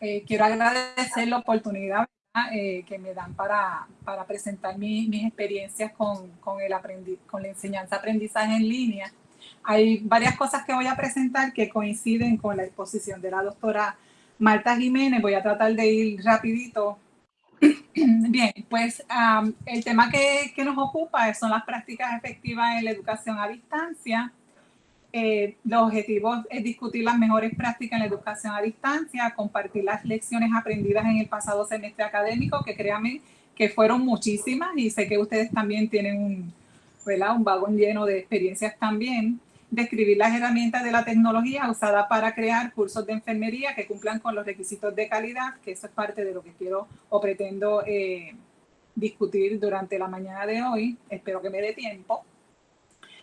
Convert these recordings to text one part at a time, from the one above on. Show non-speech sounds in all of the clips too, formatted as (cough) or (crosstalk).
Eh, quiero agradecer la oportunidad eh, que me dan para, para presentar mis experiencias con, con, el con la enseñanza-aprendizaje en línea. Hay varias cosas que voy a presentar que coinciden con la exposición de la doctora Marta Jiménez. Voy a tratar de ir rapidito. (clears throat) Bien, pues el tema que, que nos ocupa son las prácticas efectivas en la educación a distancia eh, los objetivos es discutir las mejores prácticas en la educación a distancia, compartir las lecciones aprendidas en el pasado semestre académico, que créanme que fueron muchísimas y sé que ustedes también tienen un, un vagón lleno de experiencias también. Describir las herramientas de la tecnología usada para crear cursos de enfermería que cumplan con los requisitos de calidad, que eso es parte de lo que quiero o pretendo eh, discutir durante la mañana de hoy. Espero que me dé tiempo.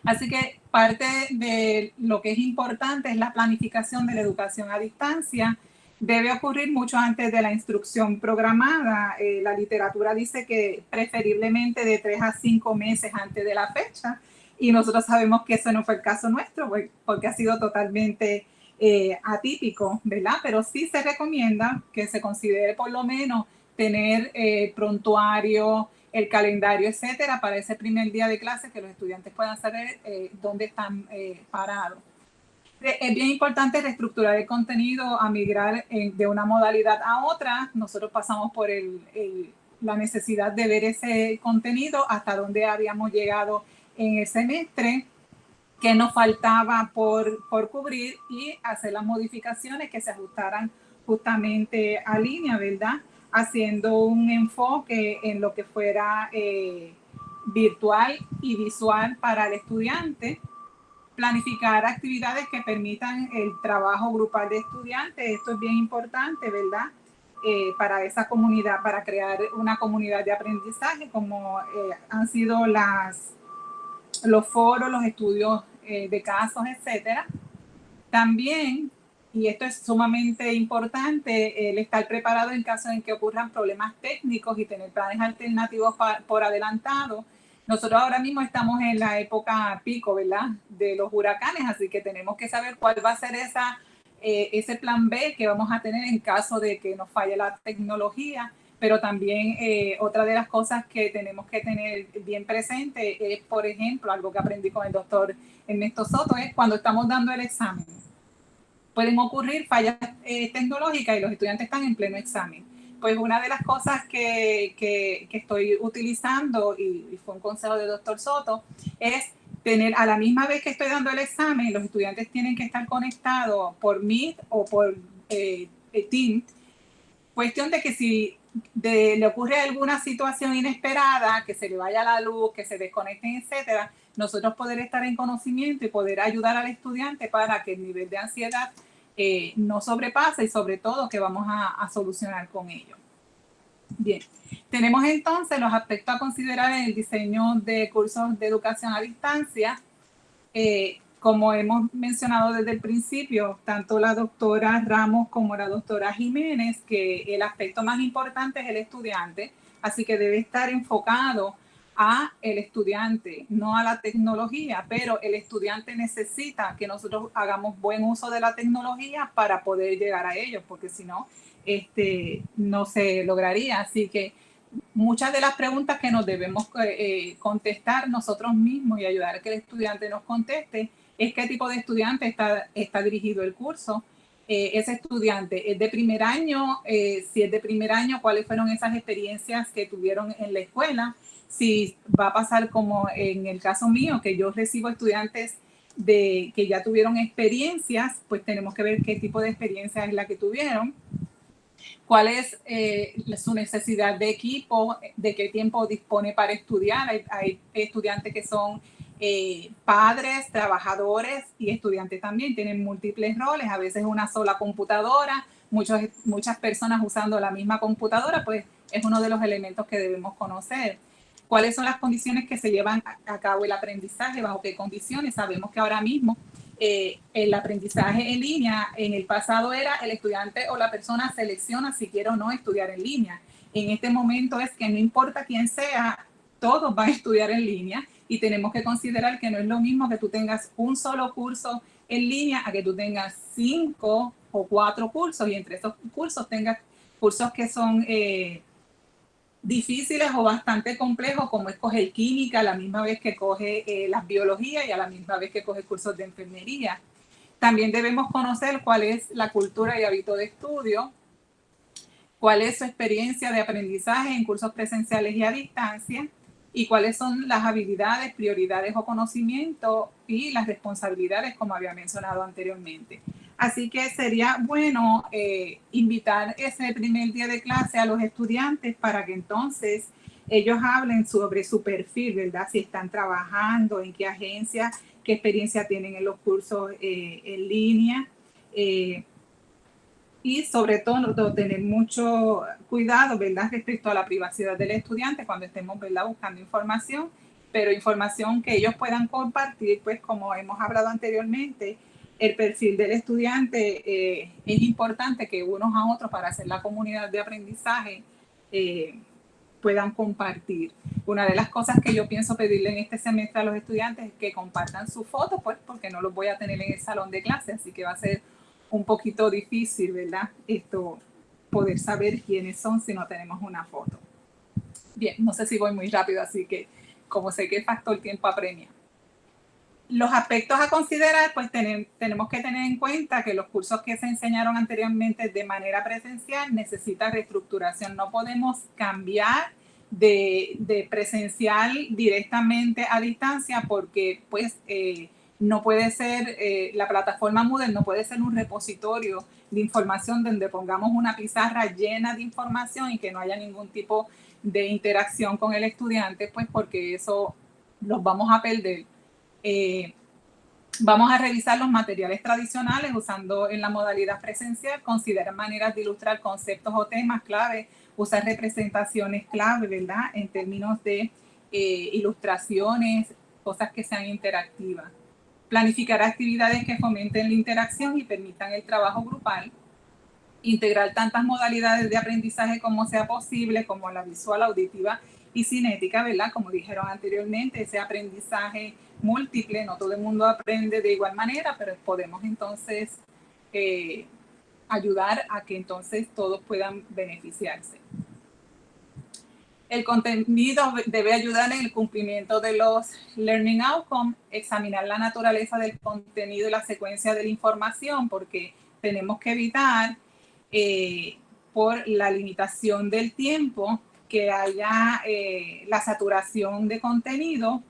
Así que parte de lo que es importante es la planificación de la educación a distancia. Debe ocurrir mucho antes de la instrucción programada. Eh, la literatura dice que preferiblemente de tres a cinco meses antes de la fecha. Y nosotros sabemos que ese no fue el caso nuestro, pues, porque ha sido totalmente eh, atípico, ¿verdad? Pero sí se recomienda que se considere por lo menos tener eh, prontuario, el calendario, etcétera, para ese primer día de clase que los estudiantes puedan saber eh, dónde están eh, parados. Eh, es bien importante reestructurar el contenido a migrar de una modalidad a otra. Nosotros pasamos por la necesidad de ver ese contenido hasta dónde habíamos llegado en el semestre, qué nos faltaba por, por cubrir y hacer las modificaciones que se ajustaran justamente a línea, ¿verdad? Haciendo un enfoque en lo que fuera eh, virtual y visual para el estudiante, planificar actividades que permitan el trabajo grupal de estudiantes, esto es bien importante, ¿verdad? Eh, para esa comunidad, para crear una comunidad de aprendizaje, como eh, han sido las, los foros, los estudios de casos, etcétera. También y esto es sumamente importante, el estar preparado en caso en que ocurran problemas técnicos y tener planes alternativos por adelantado. Nosotros ahora mismo estamos en la época pico, ¿verdad? De los huracanes, así que tenemos que saber cuál va a ser esa, eh, ese plan B que vamos a tener en caso de que nos falle la tecnología. Pero también eh, otra de las cosas que tenemos que tener bien presente es, por ejemplo, algo que aprendí con el doctor Ernesto Soto, es cuando estamos dando el examen pueden ocurrir fallas eh, tecnológicas y los estudiantes están en pleno examen. Pues una de las cosas que, que, estoy utilizando, y, fue un consejo del doctor Soto, es tener a la misma vez que estoy dando el examen, los estudiantes tienen que estar conectados por Meet o por eh, Team. Cuestión de que si le ocurre alguna situación inesperada, que se le vaya la luz, que se desconecten, etcétera, nosotros poder estar en conocimiento y poder ayudar al estudiante para que el nivel de ansiedad eh, no sobrepasa y sobre todo que vamos a, solucionar con ello. Bien, tenemos entonces los aspectos a considerar en el diseño de cursos de educación a distancia. Eh, como hemos mencionado desde el principio, tanto la doctora Ramos como la doctora Jiménez, que el aspecto más importante es el estudiante, así que debe estar enfocado a el estudiante, no a la tecnología, pero el estudiante necesita que nosotros hagamos buen uso de la tecnología para poder llegar a ellos, porque si no, este, no se lograría. Así que muchas de las preguntas que nos debemos eh, contestar nosotros mismos y ayudar a que el estudiante nos conteste es qué tipo de estudiante está, está dirigido el curso, eh, ese estudiante es de primer año, eh, si es de primer año, cuáles fueron esas experiencias que tuvieron en la escuela, si va a pasar como en el caso mío, que yo recibo estudiantes de que ya tuvieron experiencias, pues tenemos que ver qué tipo de experiencia es la que tuvieron, cuál es eh, su necesidad de equipo, de qué tiempo dispone para estudiar. Hay, estudiantes que son eh, padres, trabajadores y estudiantes también, tienen múltiples roles, a veces una sola computadora, muchos, muchas personas usando la misma computadora, pues es uno de los elementos que debemos conocer cuáles son las condiciones que se llevan a cabo el aprendizaje, bajo qué condiciones. Sabemos que ahora mismo eh, el aprendizaje en línea en el pasado era el estudiante o la persona selecciona si quiere o no estudiar en línea. En este momento es que no importa quién sea, todos van a estudiar en línea y tenemos que considerar que no es lo mismo que tú tengas un solo curso en línea a que tú tengas cinco o cuatro cursos y entre esos cursos tenga cursos que son eh, difíciles o bastante complejos, como es coger química a la misma vez que coge eh, las biologías y a la misma vez que coge cursos de enfermería. También debemos conocer cuál es la cultura y hábito de estudio, cuál es su experiencia de aprendizaje en cursos presenciales y a distancia, y cuáles son las habilidades, prioridades o conocimientos y las responsabilidades, como había mencionado anteriormente. Así que sería bueno eh, invitar ese primer día de clase a los estudiantes para que entonces ellos hablen sobre su perfil, ¿verdad? Si están trabajando, en qué agencia, qué experiencia tienen en los cursos eh, en línea. Eh, y sobre todo tener mucho cuidado, ¿verdad? Respecto a la privacidad del estudiante cuando estemos, ¿verdad? Buscando información, pero información que ellos puedan compartir, pues como hemos hablado anteriormente, el perfil del estudiante eh, es importante que unos a otros para hacer la comunidad de aprendizaje eh, puedan compartir. Una de las cosas que yo pienso pedirle en este semestre a los estudiantes es que compartan su foto, pues porque no los voy a tener en el salón de clase, así que va a ser un poquito difícil, ¿verdad? Esto, poder saber quiénes son si no tenemos una foto. Bien, no sé si voy muy rápido, así que como sé que el factor tiempo apremia. Los aspectos a considerar, pues tenemos que tener en cuenta que los cursos que se enseñaron anteriormente de manera presencial necesitan reestructuración. No podemos cambiar de, presencial directamente a distancia porque pues eh, no puede ser, eh, la plataforma Moodle no puede ser un repositorio de información donde pongamos una pizarra llena de información y que no haya ningún tipo de interacción con el estudiante, pues porque eso los vamos a perder. Eh, vamos a revisar los materiales tradicionales usando en la modalidad presencial, considerar maneras de ilustrar conceptos o temas clave, usar representaciones clave, ¿verdad? En términos de eh, ilustraciones, cosas que sean interactivas planificar actividades que fomenten la interacción y permitan el trabajo grupal, integrar tantas modalidades de aprendizaje como sea posible, como la visual, auditiva y cinética, ¿verdad? Como dijeron anteriormente, ese aprendizaje múltiple, no todo el mundo aprende de igual manera, pero podemos entonces eh, ayudar a que entonces todos puedan beneficiarse. El contenido debe ayudar en el cumplimiento de los learning outcomes, examinar la naturaleza del contenido y la secuencia de la información, porque tenemos que evitar eh, por la limitación del tiempo que haya eh, la saturación de contenido.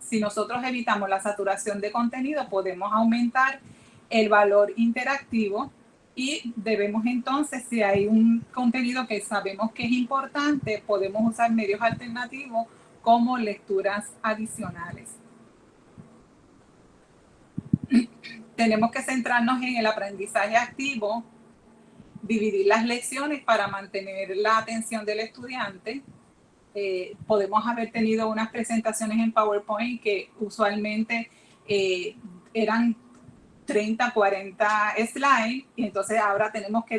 Si nosotros evitamos la saturación de contenido, podemos aumentar el valor interactivo y debemos entonces, si hay un contenido que sabemos que es importante, podemos usar medios alternativos como lecturas adicionales. (clears throat) Tenemos que centrarnos en el aprendizaje activo, dividir las lecciones para mantener la atención del estudiante. Eh, podemos haber tenido unas presentaciones en PowerPoint que usualmente eh, eran 30, 40 slides y entonces ahora tenemos que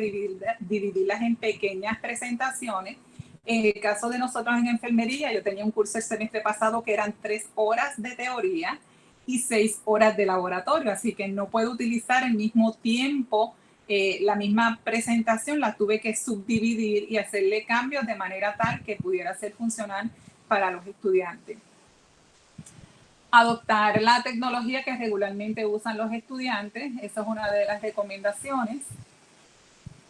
dividirlas en pequeñas presentaciones. En el caso de nosotros en enfermería, yo tenía un curso el semestre pasado que eran tres horas de teoría y seis horas de laboratorio, así que no puedo utilizar el mismo tiempo, eh, la misma presentación, la tuve que subdividir y hacerle cambios de manera tal que pudiera ser funcional para los estudiantes adoptar la tecnología que regularmente usan los estudiantes, esa es una de las recomendaciones.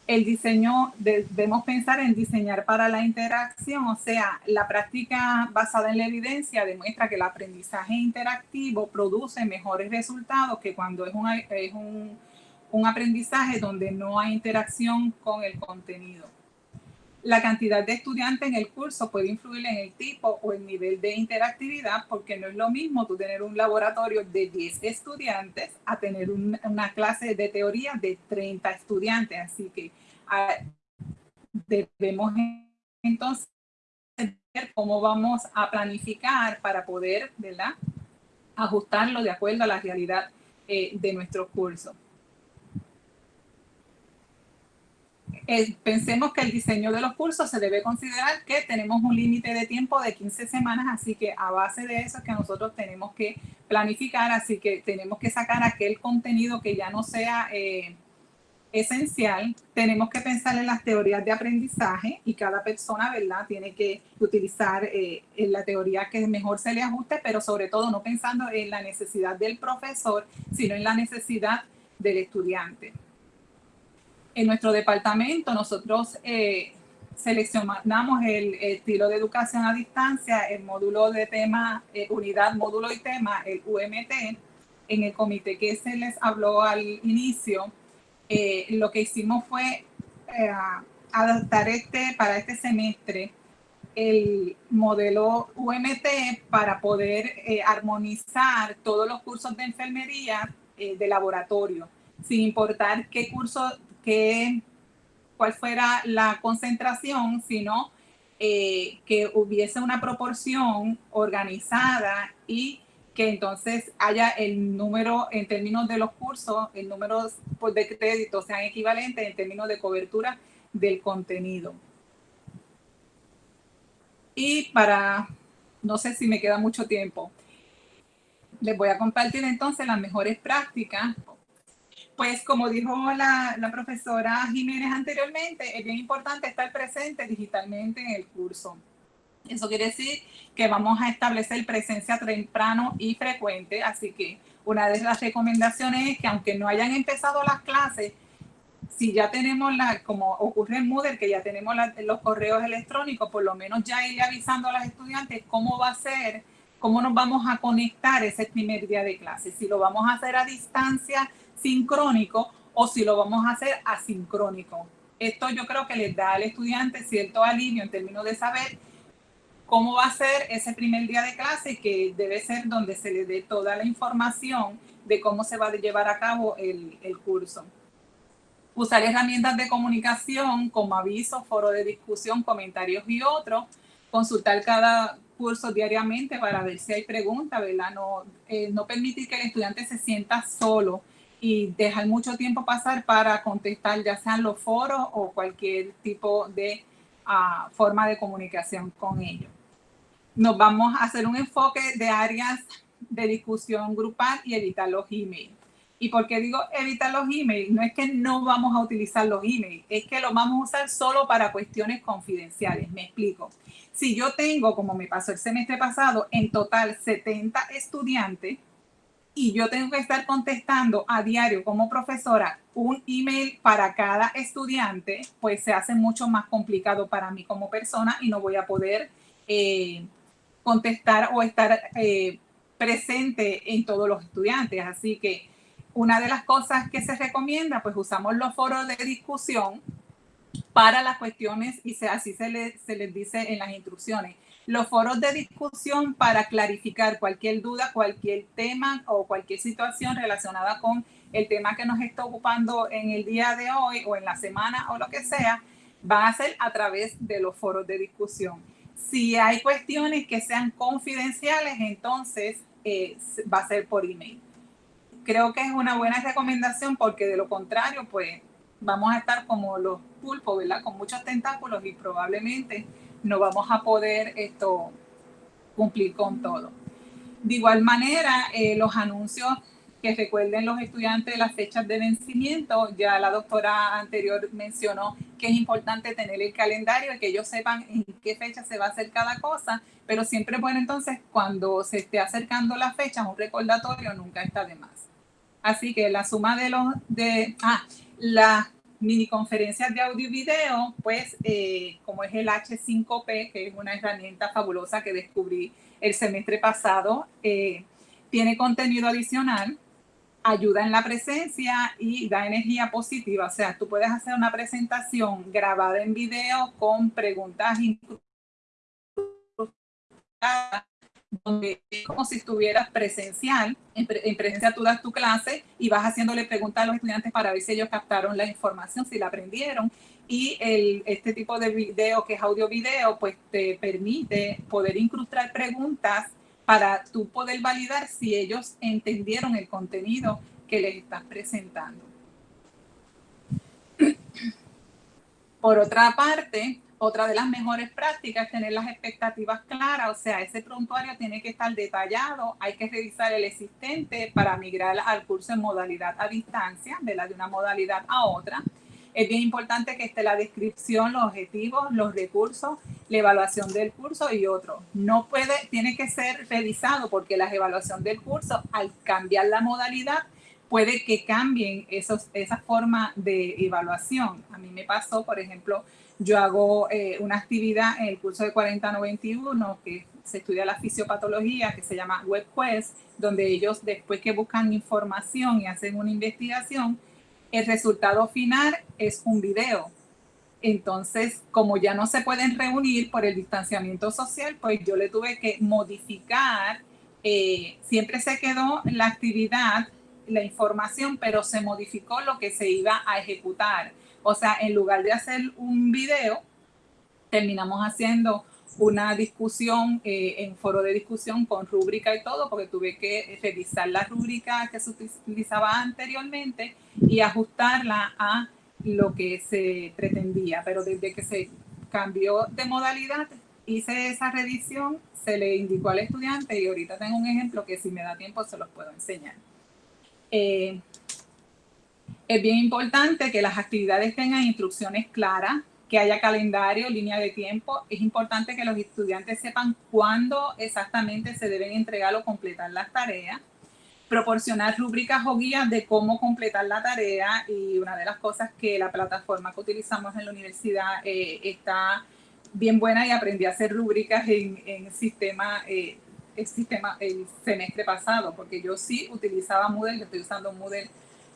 El diseño, debemos pensar en diseñar para la interacción, o sea, la práctica basada en la evidencia demuestra que el aprendizaje interactivo produce mejores resultados que cuando es es un, un aprendizaje donde no hay interacción con el contenido. La cantidad de estudiantes en el curso puede influir en el tipo o el nivel de interactividad porque no es lo mismo tú tener un laboratorio de 10 estudiantes a tener una clase de teoría de 30 estudiantes. Así que ah, debemos entonces ver cómo vamos a planificar para poder ajustarlo de acuerdo a la realidad eh, de nuestro curso. Pensemos que el diseño de los cursos se debe considerar que tenemos un límite de tiempo de 15 semanas, así que a base de eso es que nosotros tenemos que planificar, así que tenemos que sacar aquel contenido que ya no sea, eh, esencial. Tenemos que pensar en las teorías de aprendizaje y cada persona, ¿verdad?, tiene que utilizar eh, la teoría que mejor se le ajuste, pero sobre todo no pensando en la necesidad del profesor, sino en la necesidad del estudiante. En nuestro departamento nosotros eh, seleccionamos el, estilo de educación a distancia, el módulo de tema, eh, unidad, módulo y tema, el UMT, en el comité que se les habló al inicio, eh, lo que hicimos fue adaptar este, para este semestre el modelo UMT para poder armonizar todos los cursos de enfermería de laboratorio, sin importar qué curso que cuál fuera la concentración, sino eh, que hubiese una proporción organizada y que entonces haya el número en términos de los cursos, el número pues, de créditos sean equivalentes en términos de cobertura del contenido. Y para, no sé si me queda mucho tiempo, les voy a compartir entonces las mejores prácticas pues como dijo la, profesora Jiménez anteriormente, es bien importante estar presente digitalmente en el curso. Eso quiere decir que vamos a establecer presencia temprano y frecuente, así que una de las recomendaciones es que aunque no hayan empezado las clases, si ya tenemos la, como ocurre en Moodle, que ya tenemos los correos electrónicos, por lo menos ya ir avisando a los estudiantes cómo va a ser, cómo nos vamos a conectar ese primer día de clase. Si lo vamos a hacer a distancia, sincrónico o si lo vamos a hacer asincrónico. Esto yo creo que les da al estudiante cierto alivio en términos de saber cómo va a ser ese primer día de clase, que debe ser donde se le dé toda la información de cómo se va a llevar a cabo el, curso. Usar herramientas de comunicación como avisos, foro de discusión, comentarios y otros. Consultar cada curso diariamente para ver si hay preguntas, ¿verdad? No, eh, no permitir que el estudiante se sienta solo y dejar mucho tiempo pasar para contestar ya sean los foros o cualquier tipo de ah, forma de comunicación con ellos. Nos vamos a hacer un enfoque de áreas de discusión grupal y evitar los emails. ¿Y por qué digo evitar los emails? No es que no vamos a utilizar los emails, es que los vamos a usar solo para cuestiones confidenciales. Me explico. Si yo tengo, como me pasó el semestre pasado, en total 70 estudiantes, y yo tengo que estar contestando a diario como profesora un email para cada estudiante, pues se hace mucho más complicado para mí como persona y no voy a poder eh, contestar o estar eh, presente en todos los estudiantes. Así que una de las cosas que se recomienda, pues usamos los foros de discusión para las cuestiones y así se, se les dice en las instrucciones los foros de discusión para clarificar cualquier duda, cualquier tema o cualquier situación relacionada con el tema que nos está ocupando en el día de hoy o en la semana o lo que sea, va a ser a través de los foros de discusión. Si hay cuestiones que sean confidenciales, entonces eh, va a ser por email. Creo que es una buena recomendación porque de lo contrario, pues vamos a estar como los pulpos, ¿verdad? Con muchos tentáculos y probablemente no vamos a poder esto cumplir con todo. De igual manera, eh, los anuncios que recuerden los estudiantes las fechas de vencimiento, ya la doctora anterior mencionó que es importante tener el calendario y que ellos sepan en qué fecha se va a hacer cada cosa, pero siempre bueno entonces cuando se esté acercando la fecha, un recordatorio nunca está de más. Así que la suma de los, de, ah, la mini conferencias de audio y video, pues eh, como es el H5P, que es una herramienta fabulosa que descubrí el semestre pasado, eh, tiene contenido adicional, ayuda en la presencia y da energía positiva. O sea, tú puedes hacer una presentación grabada en video con preguntas donde es como si estuvieras presencial, en, presencia tú das tu clase y vas haciéndole preguntas a los estudiantes para ver si ellos captaron la información, si la aprendieron. Y el, este tipo de video, que es audio-video, pues te permite poder incrustar preguntas para tú poder validar si ellos entendieron el contenido que les estás presentando. Por otra parte, otra de las mejores prácticas es tener las expectativas claras, o sea, ese prontuario tiene que estar detallado, hay que revisar el existente para migrar al curso en modalidad a distancia, de la de una modalidad a otra. Es bien importante que esté la descripción, los objetivos, los recursos, la evaluación del curso y otro. No puede, tiene que ser revisado porque la evaluación del curso, al cambiar la modalidad, puede que cambien esos, esa forma de evaluación. A mí me pasó, por ejemplo, yo hago eh, una actividad en el curso de 4091 que se estudia la fisiopatología, que se llama WebQuest, donde ellos después que buscan información y hacen una investigación, el resultado final es un video. Entonces, como ya no se pueden reunir por el distanciamiento social, pues yo le tuve que modificar, eh, siempre se quedó la actividad, la información, pero se modificó lo que se iba a ejecutar. O sea, en lugar de hacer un video, terminamos haciendo una discusión eh, en foro de discusión con rúbrica y todo, porque tuve que revisar la rúbrica que se utilizaba anteriormente y ajustarla a lo que se pretendía. Pero desde que se cambió de modalidad, hice esa revisión, se le indicó al estudiante y ahorita tengo un ejemplo que si me da tiempo se los puedo enseñar. Eh, es bien importante que las actividades tengan instrucciones claras, que haya calendario, línea de tiempo. Es importante que los estudiantes sepan cuándo exactamente se deben entregar o completar las tareas. Proporcionar rúbricas o guías de cómo completar la tarea. Y una de las cosas que la plataforma que utilizamos en la universidad eh, está bien buena y aprendí a hacer rúbricas en, en sistema, eh, el sistema el semestre pasado, porque yo sí utilizaba Moodle, estoy usando Moodle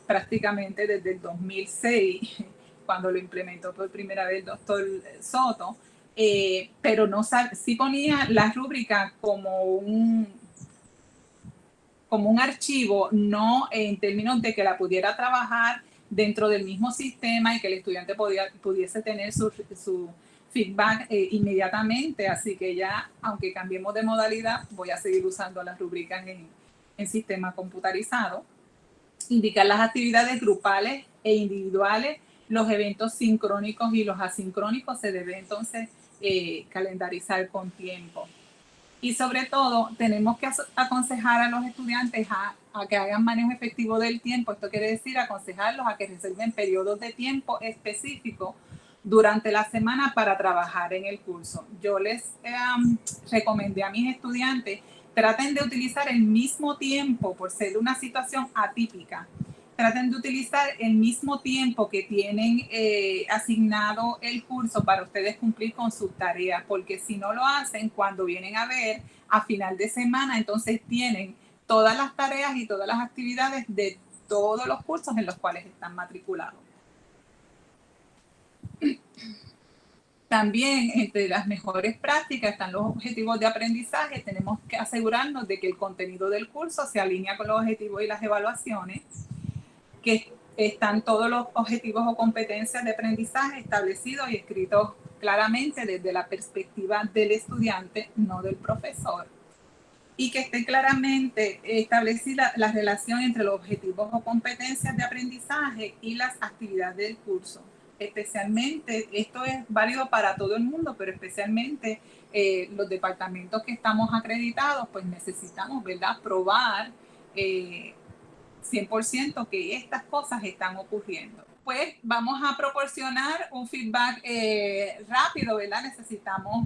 prácticamente desde el 2006, (laughs) cuando lo implementó por primera vez el doctor Soto, eh, pero no sí ponía la rúbrica como un, como un archivo, no en términos de que la pudiera trabajar dentro del mismo sistema y que el estudiante podía, pudiese tener su, su feedback eh, inmediatamente. Así que ya, aunque cambiemos de modalidad, voy a seguir usando las rúbricas en, en sistema computarizado indicar las actividades grupales e individuales, los eventos sincrónicos y los asincrónicos se debe entonces eh, calendarizar con tiempo. Y sobre todo, tenemos que aconsejar a los estudiantes a, que hagan manejo efectivo del tiempo. Esto quiere decir aconsejarlos a que reserven periodos de tiempo específicos durante la semana para trabajar en el curso. Yo les eh, recomendé a mis estudiantes traten de utilizar el mismo tiempo por ser una situación atípica. Traten de utilizar el mismo tiempo que tienen eh, asignado el curso para ustedes cumplir con sus tareas, porque si no lo hacen, cuando vienen a ver a final de semana, entonces tienen todas las tareas y todas las actividades de todos los cursos en los cuales están matriculados. También entre las mejores prácticas están los objetivos de aprendizaje. Tenemos que asegurarnos de que el contenido del curso se alinea con los objetivos y las evaluaciones, que están todos los objetivos o competencias de aprendizaje establecidos y escritos claramente desde la perspectiva del estudiante, no del profesor. Y que esté claramente establecida la relación entre los objetivos o competencias de aprendizaje y las actividades del curso especialmente, esto es válido para todo el mundo, pero especialmente eh, los departamentos que estamos acreditados, pues necesitamos, ¿verdad?, probar 100% eh, que estas cosas están ocurriendo. Pues vamos a proporcionar un feedback eh, rápido, ¿verdad? Necesitamos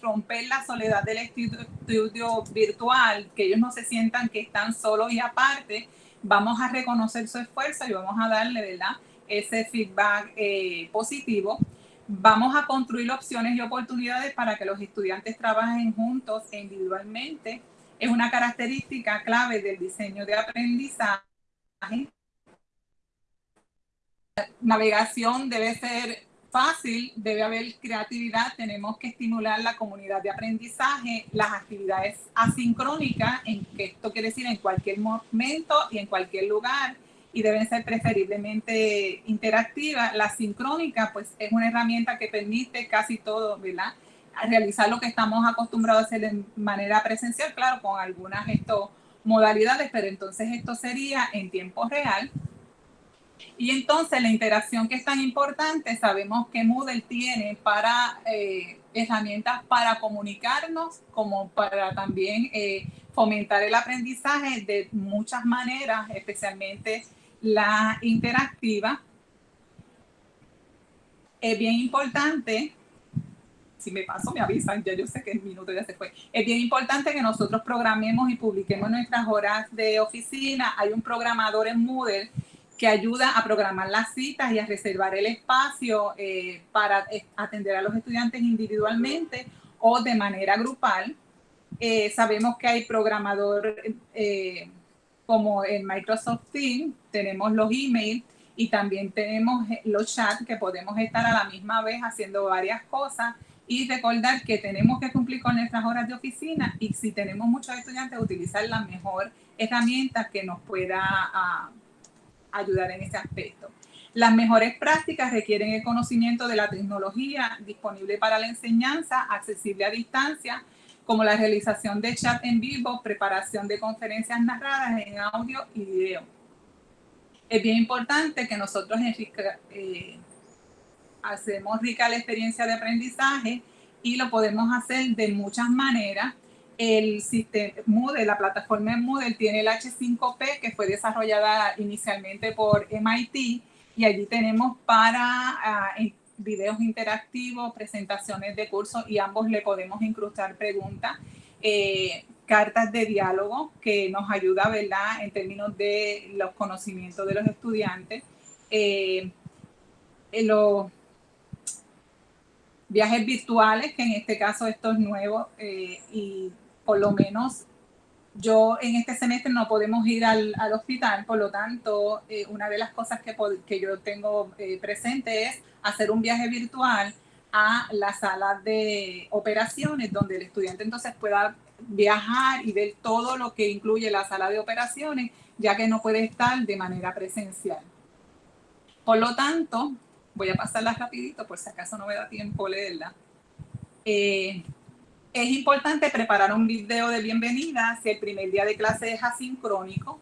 romper la soledad del estudio virtual, que ellos no se sientan que están solos y aparte. Vamos a reconocer su esfuerzo y vamos a darle, ¿verdad? Ese feedback eh, positivo. Vamos a construir opciones y oportunidades para que los estudiantes trabajen juntos e individualmente. Es una característica clave del diseño de aprendizaje. Navegación debe ser fácil, debe haber creatividad, tenemos que estimular la comunidad de aprendizaje, las actividades asincrónicas, esto quiere decir en cualquier momento y en cualquier lugar, y deben ser preferiblemente interactivas. La sincrónica, pues es una herramienta que permite casi todo, ¿verdad? realizar lo que estamos acostumbrados a hacer de manera presencial, claro, con algunas esto, modalidades, pero entonces esto sería en tiempo real. Y entonces la interacción que es tan importante, sabemos que Moodle tiene para eh, herramientas para comunicarnos, como para también eh, fomentar el aprendizaje de muchas maneras, especialmente la interactiva. Es bien importante, si me paso me avisan, ya yo sé que el minuto ya se fue, es bien importante que nosotros programemos y publiquemos nuestras horas de oficina. Hay un programador en Moodle que ayuda a programar las citas y a reservar el espacio eh, para eh, atender a los estudiantes individualmente o de manera grupal. Eh, sabemos que hay programador como en Microsoft Teams, tenemos los emails y también tenemos los chats que podemos estar a la misma vez haciendo varias cosas y recordar que tenemos que cumplir con nuestras horas de oficina y si tenemos muchos estudiantes utilizar la mejor herramienta que nos pueda ah, ayudar en ese aspecto. Las mejores prácticas requieren el conocimiento de la tecnología disponible para la enseñanza, accesible a distancia, como la realización de chat en vivo, preparación de conferencias narradas en audio y video. Es bien importante que nosotros eh, hacemos rica la experiencia de aprendizaje y lo podemos hacer de muchas maneras el sistema Moodle, la plataforma Moodle tiene el H5P que fue desarrollada inicialmente por MIT y allí tenemos para uh, videos interactivos, presentaciones de cursos y ambos le podemos incrustar preguntas, eh, cartas de diálogo que nos ayuda, ¿verdad? En términos de los conocimientos de los estudiantes. Eh, los viajes virtuales, que en este caso esto es nuevo eh, y por lo menos yo en este semestre no podemos ir al, hospital, por lo tanto, eh, una de las cosas que, que yo tengo eh, presente es hacer un viaje virtual a la sala de operaciones, donde el estudiante entonces pueda viajar y ver todo lo que incluye la sala de operaciones, ya que no puede estar de manera presencial. Por lo tanto, voy a pasarla rapidito por si acaso no me da tiempo leerla. Eh, es importante preparar un video de bienvenida si el primer día de clase es asincrónico,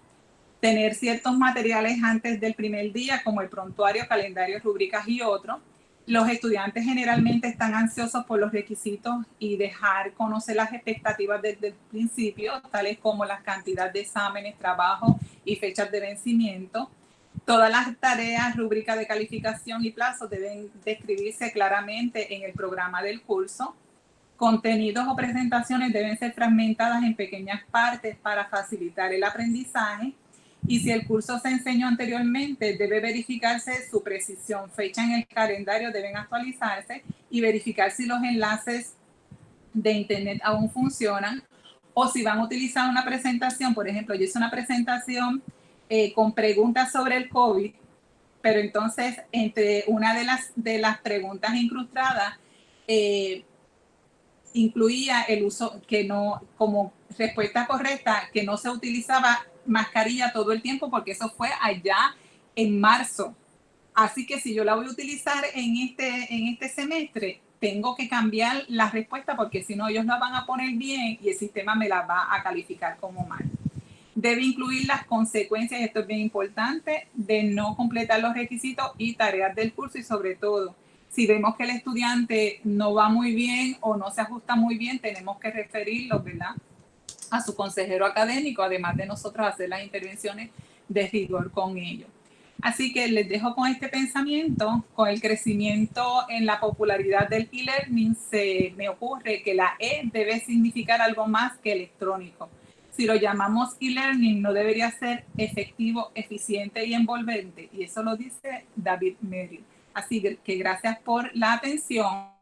tener ciertos materiales antes del primer día como el prontuario, calendario, rúbricas y otros. Los estudiantes generalmente están ansiosos por los requisitos y dejar conocer las expectativas desde el principio, tales como las cantidades de exámenes, trabajo y fechas de vencimiento. Todas las tareas, rúbricas de calificación y plazos deben describirse claramente en el programa del curso Contenidos o presentaciones deben ser fragmentadas en pequeñas partes para facilitar el aprendizaje y si el curso se enseñó anteriormente, debe verificarse su precisión. Fecha en el calendario deben actualizarse y verificar si los enlaces de internet aún funcionan o si van a utilizar una presentación. Por ejemplo, yo hice una presentación eh, con preguntas sobre el COVID, pero entonces entre una de las, de las preguntas incrustadas, eh, incluía el uso que no, como respuesta correcta, que no se utilizaba mascarilla todo el tiempo porque eso fue allá en marzo. Así que si yo la voy a utilizar en este, en este semestre, tengo que cambiar la respuesta porque si no ellos la van a poner bien y el sistema me la va a calificar como mal. Debe incluir las consecuencias, esto es bien importante, de no completar los requisitos y tareas del curso y sobre todo si vemos que el estudiante no va muy bien o no se ajusta muy bien, tenemos que referirlo, ¿verdad? A su consejero académico, además de nosotros hacer las intervenciones de rigor con ellos. Así que les dejo con este pensamiento, con el crecimiento en la popularidad del e-learning, se me ocurre que la E debe significar algo más que electrónico. Si lo llamamos e-learning, no debería ser efectivo, eficiente y envolvente. Y eso lo dice David Merrill. Así que gracias por la atención.